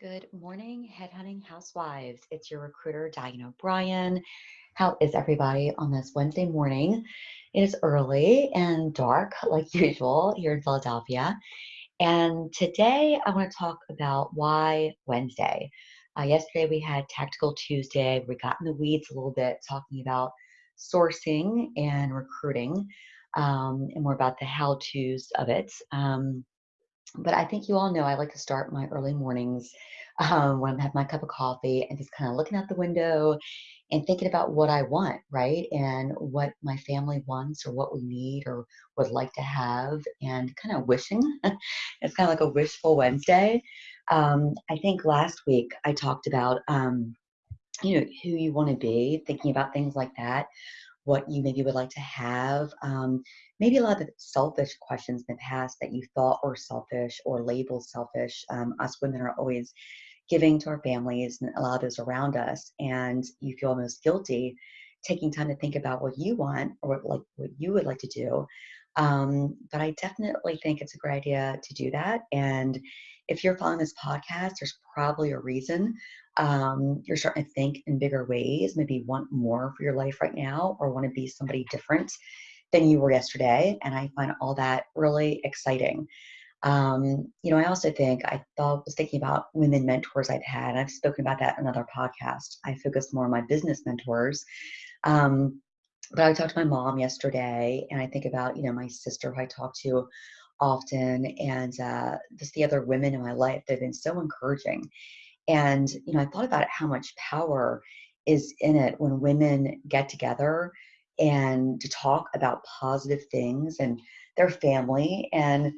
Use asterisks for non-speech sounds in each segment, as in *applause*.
Good morning, headhunting housewives. It's your recruiter, Diane O'Brien. How is everybody on this Wednesday morning? It is early and dark, like *laughs* usual, here in Philadelphia. And today I want to talk about why Wednesday. Uh, yesterday we had Tactical Tuesday. We got in the weeds a little bit talking about sourcing and recruiting um, and more about the how to's of it. Um, but I think you all know I like to start my early mornings um, when I have my cup of coffee and just kind of looking out the window and thinking about what I want, right? And what my family wants or what we need or would like to have and kind of wishing. *laughs* it's kind of like a wishful Wednesday. Um, I think last week I talked about, um, you know, who you want to be, thinking about things like that what you maybe would like to have. Maybe a lot of selfish questions in the past that you thought were selfish or labeled selfish. Um, us women are always giving to our families and a lot of those around us, and you feel almost guilty taking time to think about what you want or what, like what you would like to do. Um, but I definitely think it's a great idea to do that. And if you're following this podcast, there's probably a reason um, you're starting to think in bigger ways, maybe want more for your life right now or want to be somebody different than you were yesterday. And I find all that really exciting. Um, you know, I also think I thought was thinking about women mentors I've had. I've spoken about that in another podcast. I focus more on my business mentors. Um, but I talked to my mom yesterday, and I think about you know my sister who I talk to often, and uh, just the other women in my life that have been so encouraging. And you know, I thought about how much power is in it when women get together and to talk about positive things and their family and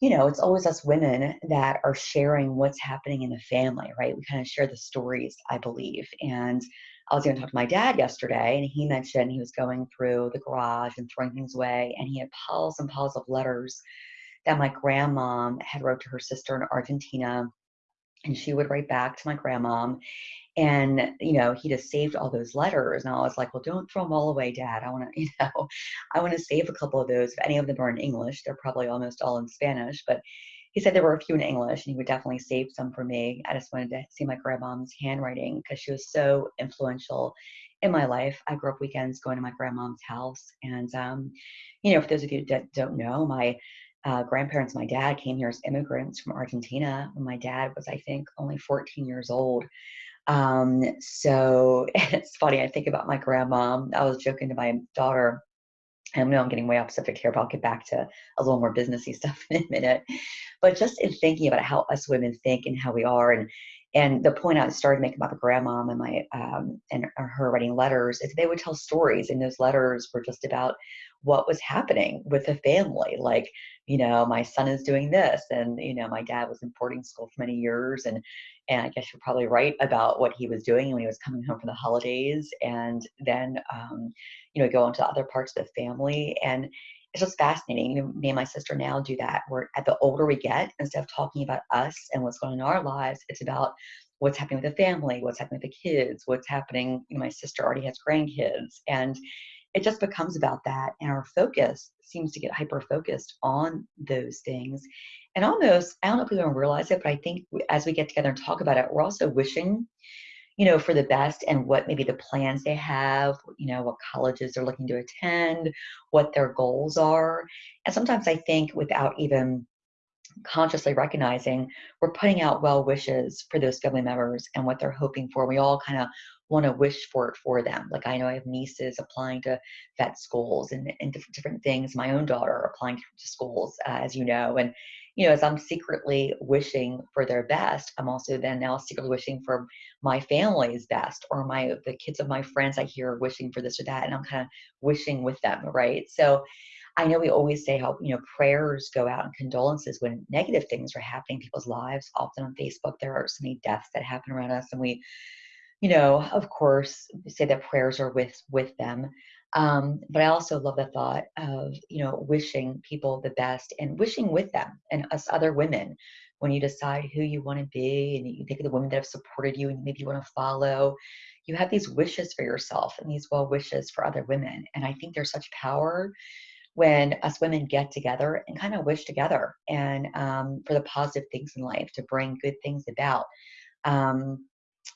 you know it's always us women that are sharing what's happening in the family right? We kind of share the stories i believe and I was going to talk to my dad yesterday, and he mentioned he was going through the garage and throwing things away, and he had piles and piles of letters that my grandmom had wrote to her sister in Argentina, and she would write back to my grandmom, and you know he just saved all those letters, and I was like, well, don't throw them all away, Dad. I want to, *laughs* you know, I want to save a couple of those. If any of them are in English, they're probably almost all in Spanish, but he said there were a few in English and he would definitely save some for me. I just wanted to see my grandmom's handwriting because she was so influential in my life. I grew up weekends going to my grandmom's house. And, um, you know, for those of you that don't know, my uh, grandparents, my dad came here as immigrants from Argentina when my dad was, I think, only 14 years old. Um, so *laughs* it's funny, I think about my grandma. I was joking to my daughter I know I'm getting way off subject here, but I'll get back to a little more businessy *laughs* stuff in a minute. But just in thinking about how us women think and how we are, and and the point I started making about the grandma and my um, and her writing letters is they would tell stories, and those letters were just about what was happening with the family. Like, you know, my son is doing this, and you know, my dad was in boarding school for many years, and and I guess you're probably right about what he was doing when he was coming home from the holidays, and then um, you know go into other parts of the family, and it's just fascinating. Me and my sister now do that. Where at the older we get, instead of talking about us and what's going on in our lives, it's about what's happening with the family, what's happening with the kids, what's happening. You know, my sister already has grandkids, and it just becomes about that and our focus seems to get hyper focused on those things. And almost i don't know if we don't realize it but i think as we get together and talk about it we're also wishing you know for the best and what maybe the plans they have you know what colleges they're looking to attend what their goals are. And sometimes i think without even consciously recognizing we're putting out well wishes for those family members and what they're hoping for. We all kind of want to wish for it for them. Like I know I have nieces applying to vet schools and, and different, different things. My own daughter applying to schools, uh, as you know, and you know, as I'm secretly wishing for their best, I'm also then now secretly wishing for my family's best or my the kids of my friends I hear wishing for this or that, and I'm kind of wishing with them, right? So I know we always say how you know prayers go out and condolences when negative things are happening in people's lives. Often on Facebook, there are so many deaths that happen around us, and we you know, of course, say that prayers are with with them. Um, but I also love the thought of you know wishing people the best and wishing with them and us other women when you decide who you want to be and you think of the women that have supported you and maybe you want to follow. You have these wishes for yourself and these well wishes for other women, and I think there's such power when us women get together and kind of wish together and um, for the positive things in life to bring good things about Um,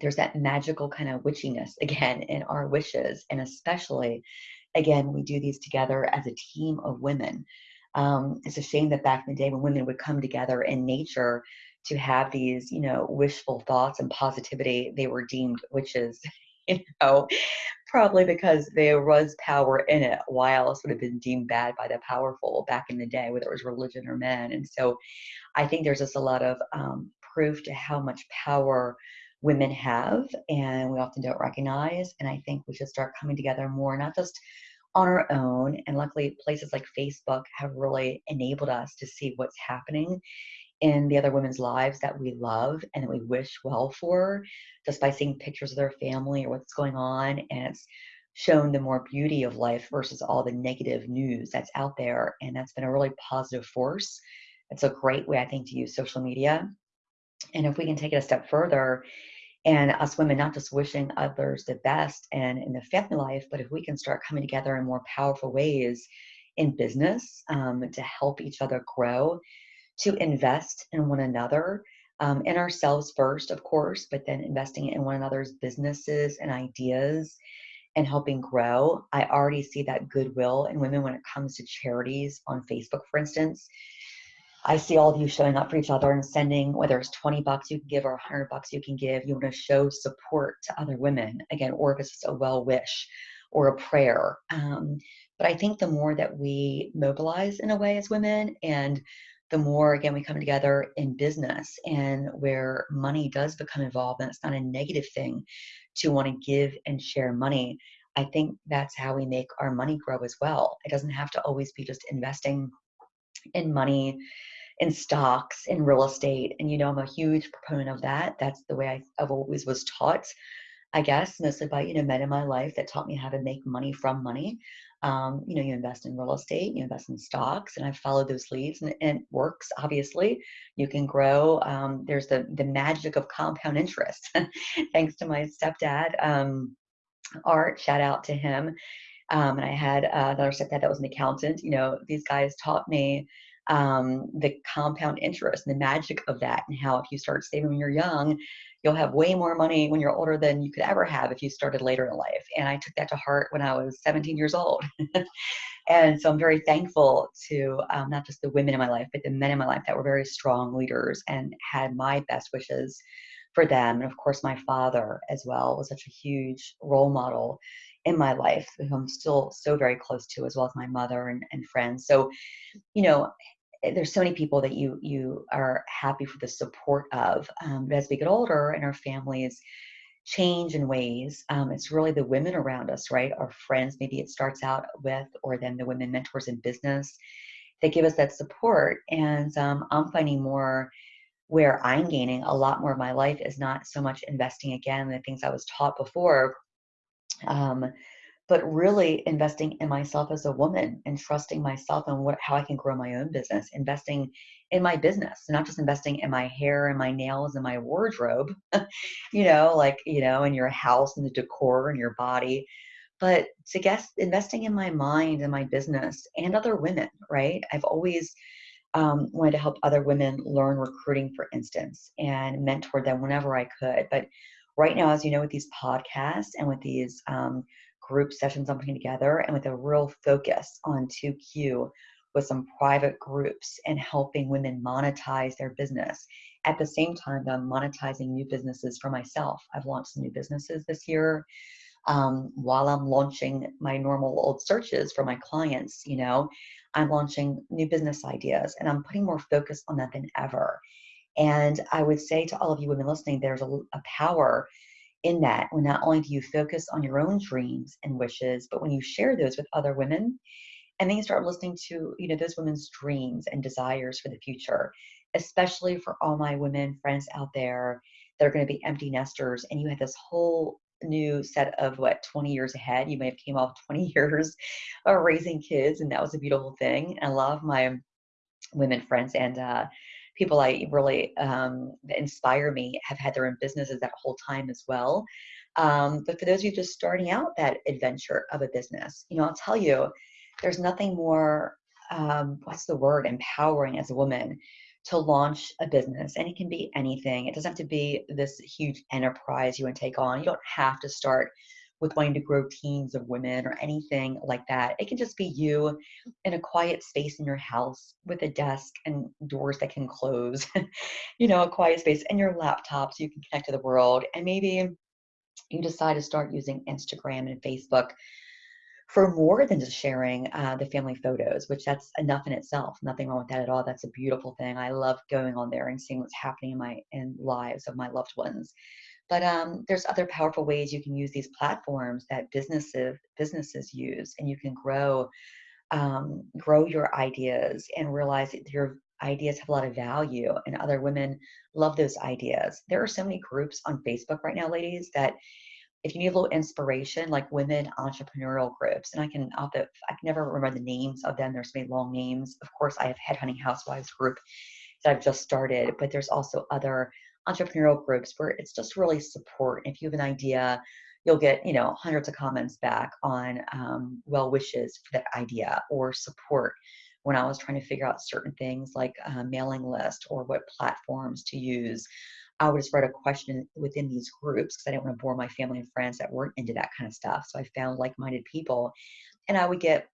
there's that magical kind of witchiness *laughs* again in our wishes, and especially, again, we do these together as a team of women. Um, it's a shame that back in the day when women would come together in nature to have these, you know, wishful thoughts and positivity, they were deemed witches, *laughs* you know, probably because there was power in it. Why else would have been deemed bad by the powerful back in the day, whether it was religion or men? And so I think there's just a lot of um, proof to how much power women have and we often don't recognize. And I think we should start coming together more, not just on our own. And luckily, places like Facebook have really enabled us to see what's happening in the other women's lives that we love and that we wish well for just by seeing pictures of their family or what's going on. And it's shown the more beauty of life versus all the negative news that's out there. And that's been a really positive force. It's a great way, I think, to use social media. And if we can take it a step further, and us women not just wishing others the best and in the family life, but if we can start coming together in more powerful ways in business um, to help each other grow to invest in one another, um, in ourselves first, of course, but then investing in one another's businesses and ideas and helping grow. I already see that goodwill in women when it comes to charities on Facebook, for instance. I see all of you showing up for each other and sending, whether it's 20 bucks you can give or 100 bucks you can give, you want to show support to other women, again, or if it's just a well wish or a prayer. Um, but I think the more that we mobilize in a way as women and the more again we come together in business and where money does become involved and it's not a negative thing to want to give and share money i think that's how we make our money grow as well it doesn't have to always be just investing in money in stocks in real estate and you know i'm a huge proponent of that that's the way I, i've always was taught i guess mostly by you know men in my life that taught me how to make money from money um, you know, you invest in real estate, you invest in stocks, and I've followed those leads, and, and it works. Obviously, you can grow. Um, there's the the magic of compound interest, *laughs* thanks to my stepdad, um, Art. Shout out to him. Um, and I had uh, another stepdad that was an accountant. You know, these guys taught me um, the compound interest and the magic of that, and how if you start saving when you're young, you'll have way more money when you're older than you could ever have if you started later in life. And I took that to heart when I was 17 years old. *laughs* and so I'm very thankful to um, not just the women in my life, but the men in my life that were very strong leaders and had my best wishes for them. And of course, my father as well was such a huge role model in my life, who I'm still so very close to, as well as my mother and, and friends. So, you know, Eh, there's so many people that you you are happy for the support of. Um, but as we get older and our families change in ways, um, it's really the women around us, right? Our friends, maybe it starts out with, or then the women mentors in business that give us that support. And um, I'm finding more where I'm gaining a lot more of my life is not so much investing again in the things I was taught before. Um, but really investing in myself as a woman and trusting myself and what how I can grow my own business, investing in my business, not just investing in my hair and my nails and my wardrobe, *laughs* you know, like, you know, in your house and the decor and your body, but to guess investing in my mind and my business and other women, right? I've always um, wanted to help other women learn recruiting, for instance, and mentor them whenever I could. But right now, as you know, with these podcasts and with these um, group sessions I'm putting together and with a real focus on 2Q with some private groups and helping women monetize their business. At the same time, I'm monetizing new businesses for myself. I've launched some new businesses this year. Um, while I'm launching my normal old searches for my clients, you know, I'm launching new business ideas and I'm putting more focus on that than ever. And I would say to all of you women listening, there's a, a power in that when not only do you focus on your own dreams and wishes but when you share those with other women and then you start listening to you know those women's dreams and desires for the future especially for all my women friends out there that are going to be empty nesters and you have this whole new set of what 20 years ahead you may have came off *laughs* 20 years of raising kids and that was a beautiful thing and a lot of my women friends and uh, people I really um, inspire me have had their own businesses that whole time as well. Um, but for those of you just starting out that adventure of a business, you know, I'll tell you, there's nothing more, um, what's the word, empowering as a woman to launch a business and it can be anything. It doesn't have to be this huge enterprise you want to take on. You don't have to start with wanting to grow teams of women or anything like that. It can just be you in a quiet space in your house with a desk and doors that can close *laughs* you know a quiet space and your laptop so you can connect to the world. And maybe you decide to start using instagram and facebook for more than just sharing uh, the family photos, which that's enough in itself. Nothing wrong with that at all. That's a beautiful thing. I love going on there and seeing what's happening in my in lives of my loved ones. But um, there's other powerful ways you can use these platforms that businesses businesses use, and you can grow um, grow your ideas and realize that your ideas have a lot of value, and other women love those ideas. There are so many groups on Facebook right now, ladies, that if you need a little inspiration, like women entrepreneurial groups, and I can, I'll have I can never remember the names of them. There's many long names. Of course, I have Headhunting Housewives group that I've just started, but there's also other entrepreneurial groups where it's just really support. If you have an idea, you'll get you know hundreds of comments back on um, well wishes for that idea or support when I was trying to figure out certain things like mailing list or what platforms to use I would just write a question within these groups because I didn't want to bore my family and friends that weren't into that kind of stuff. So I found like-minded people, and I would get,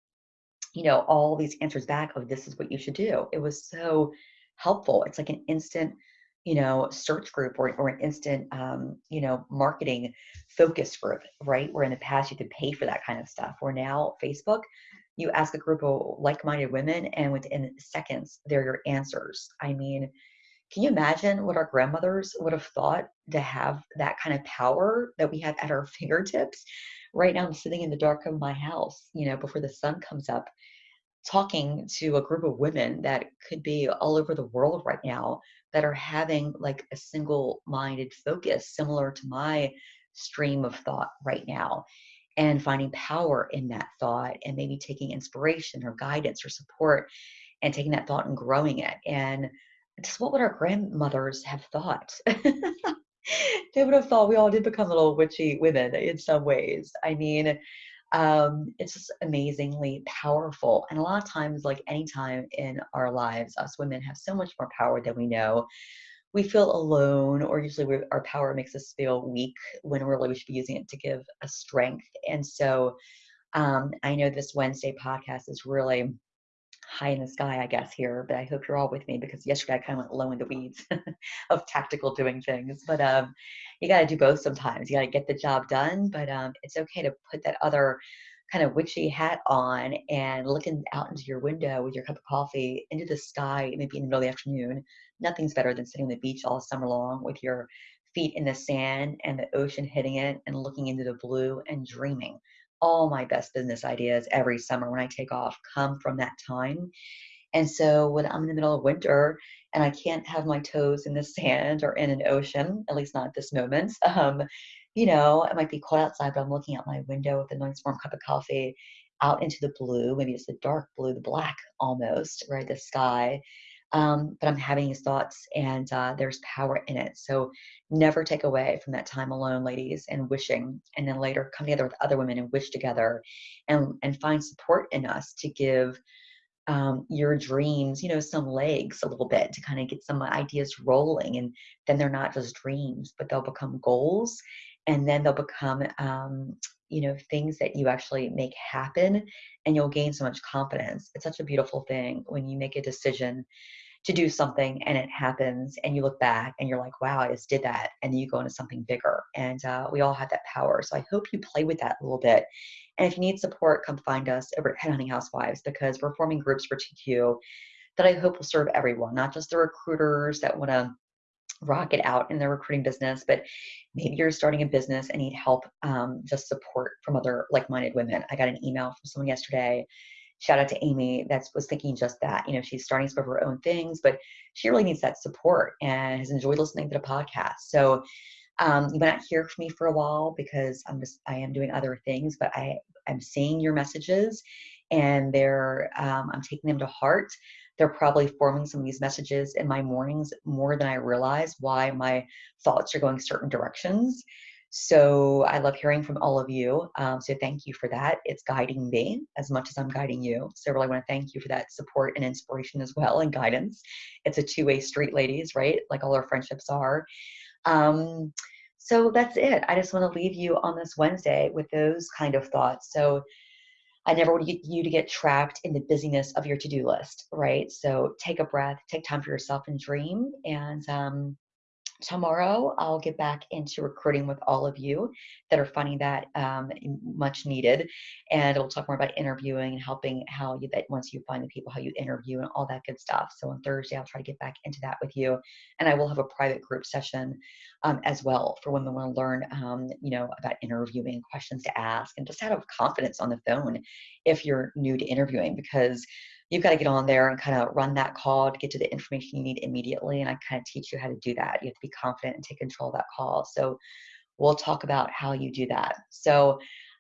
you know, all these answers back of this is what you should do. It was so helpful. It's like an instant, you know, search group or, or an instant, um, you know, marketing focus group, right? Where in the past you could pay for that kind of stuff. Where now Facebook, you ask a group of like-minded women, and within seconds, they're your answers. I mean, can you imagine what our grandmothers would have thought to have that kind of power that we have at our *laughs* fingertips? Right now, I'm sitting in the dark of my house, you know, before the sun comes up, talking to a group of women that could be all over the world right now that are having like a single minded focus similar to my stream of thought right now and finding power in that thought and maybe taking inspiration or guidance or support and taking that thought and growing it and just what would our grandmothers have thought? *laughs* they would have thought we all did become little witchy women in some ways. I mean, um, it's just amazingly powerful. And a lot of times, like any time in our lives, us women have so much more power than we know. We feel alone, or usually our power makes us feel weak when really we should be using it to give a strength. And so um, I know this Wednesday podcast is really high in the sky, I guess, here, but I hope you're all with me because yesterday I kind of went low in the weeds *laughs* of tactical doing things. But um, you got to do both sometimes. You got to get the job done, but um, it's okay to put that other kind of witchy hat on and looking out into your window with your cup of coffee into the sky, maybe in the middle of the afternoon. Nothing's better than sitting on the beach all summer long with your feet in the sand and the ocean hitting it and looking into the blue and dreaming all my best business ideas every summer when I take off come from that time. And so when I'm in the middle of winter and I can't have my toes in the *laughs* sand or in an ocean, at least not at this moment, *laughs* um, you know, it might be cold outside, but I'm looking out my window with a nice warm cup of coffee out into the blue. Maybe it's the dark blue, the black almost, right? The sky um, but I'm having these thoughts and uh, there's power in it. So never take away from that time alone, ladies, and wishing, and then later come together with other women and wish together and, and find support in us to give um, your dreams, you know, some legs a little bit to kind of get some ideas rolling. And then they're not just dreams, but they'll become goals and then they'll become um, you know things that you actually make happen and you'll gain so much confidence. It's such a beautiful thing when you make a decision to do something and it happens and you look back and you're like wow i just did that and then you go into something bigger and uh, we all have that power. So i hope you play with that a little bit. And if you need support come find us over at headhunting housewives because we're forming groups for tq that i hope will serve everyone not just the recruiters that want to rocket out in their recruiting business, but maybe you're starting a business and need help, um, just support from other like-minded women. I got an email from someone yesterday. Shout out to Amy that was thinking just that. You know, she's starting some of her own things, but she really needs that support and has enjoyed listening to the podcast. So um, you might not hear from me for a while because I'm just I am doing other things, but I I'm seeing your messages and they're um, I'm taking them to heart they're probably forming some of these messages in my mornings more than I realize why my thoughts are going certain directions. So I love hearing from all of you. Um, so thank you for that. It's guiding me as much as I'm guiding you. So I really want to thank you for that support and inspiration as well and guidance. It's a two-way street, ladies, right? Like all our friendships are. Um, so that's it. I just want to leave you on this Wednesday with those kind of thoughts. So I never want you to get trapped in the busyness of your to-do list, right? So take a breath, take time for yourself and dream. And um, tomorrow I'll get back into recruiting with all of you that are finding that um, much needed. And we'll talk more about interviewing and helping how you that once you find the people, how you interview and all that good stuff. So on Thursday, I'll try to get back into that with you. And I will have a private group session um, as well for women want to learn, um, you know, about interviewing, questions to ask, and just have confidence on the phone if you're new to interviewing because you've got to get on there and kind of run that call to get to the information you need immediately. And I kind of teach you how to do that. You have to be confident and take control of that call. So we'll talk about how you do that. So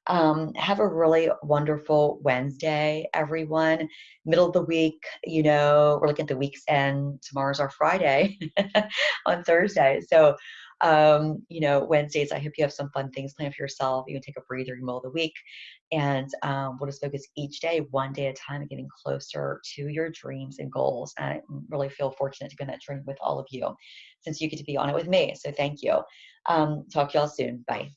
um, have a really wonderful Wednesday, everyone. Middle of the week, you know, we're looking at the week's end. Tomorrow's our Friday *laughs* on Thursday. So, um, you know, Wednesdays, I hope you have some fun things planned for yourself. You can take a breather in the middle of the week. And um, we'll just focus each day, one day at a time, getting closer to your dreams and goals. And I really feel fortunate to be on that journey with all of you since you get to be on it with me. So thank you. Um, talk to y'all soon. Bye.